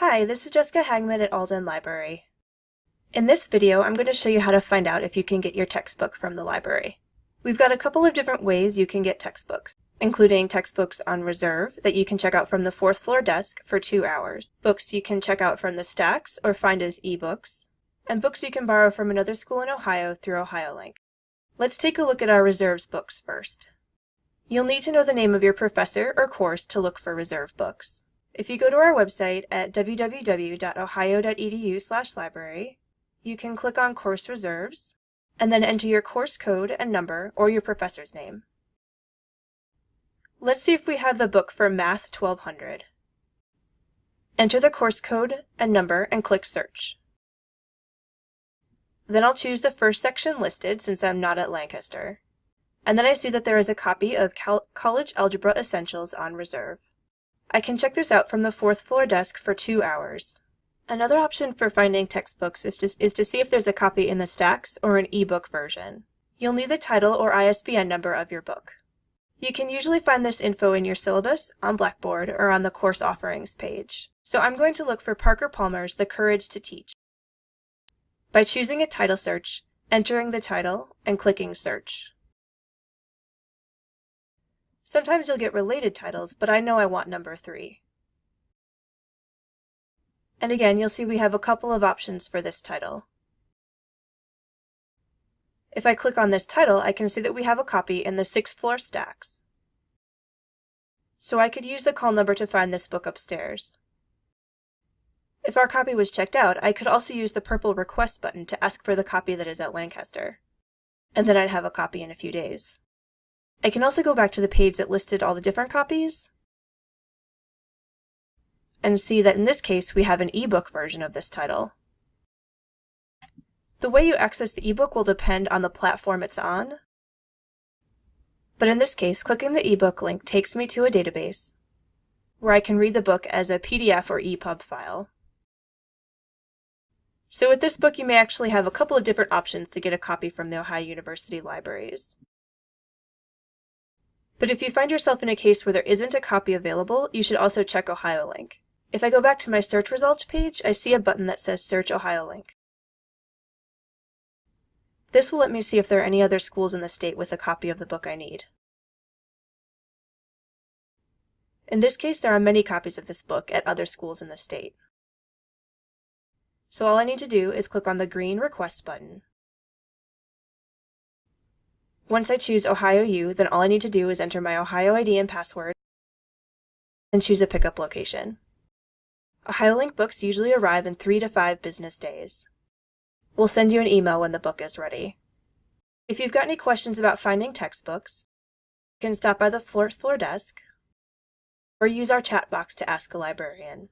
Hi, this is Jessica Hagman at Alden Library. In this video, I'm going to show you how to find out if you can get your textbook from the library. We've got a couple of different ways you can get textbooks, including textbooks on reserve that you can check out from the fourth floor desk for two hours, books you can check out from the stacks or find as ebooks, and books you can borrow from another school in Ohio through OhioLink. Let's take a look at our reserves books first. You'll need to know the name of your professor or course to look for reserve books. If you go to our website at www.ohio.edu library, you can click on Course Reserves, and then enter your course code and number or your professor's name. Let's see if we have the book for Math 1200. Enter the course code and number and click Search. Then I'll choose the first section listed since I'm not at Lancaster. And then I see that there is a copy of Cal College Algebra Essentials on reserve. I can check this out from the fourth floor desk for two hours. Another option for finding textbooks is to, is to see if there's a copy in the stacks or an ebook version. You'll need the title or ISBN number of your book. You can usually find this info in your syllabus, on Blackboard, or on the course offerings page. So I'm going to look for Parker Palmer's The Courage to Teach. By choosing a title search, entering the title, and clicking search. Sometimes you'll get related titles, but I know I want number 3. And again, you'll see we have a couple of options for this title. If I click on this title, I can see that we have a copy in the sixth floor stacks. So I could use the call number to find this book upstairs. If our copy was checked out, I could also use the purple request button to ask for the copy that is at Lancaster. And then I'd have a copy in a few days. I can also go back to the page that listed all the different copies and see that in this case we have an ebook version of this title. The way you access the ebook will depend on the platform it's on, but in this case clicking the ebook link takes me to a database where I can read the book as a PDF or EPUB file. So with this book you may actually have a couple of different options to get a copy from the Ohio University libraries. But if you find yourself in a case where there isn't a copy available, you should also check OhioLink. If I go back to my search results page, I see a button that says Search OhioLink. This will let me see if there are any other schools in the state with a copy of the book I need. In this case, there are many copies of this book at other schools in the state. So all I need to do is click on the green Request button. Once I choose Ohio U, then all I need to do is enter my Ohio ID and password and choose a pickup location. OhioLink books usually arrive in three to five business days. We'll send you an email when the book is ready. If you've got any questions about finding textbooks, you can stop by the fourth floor desk or use our chat box to ask a librarian.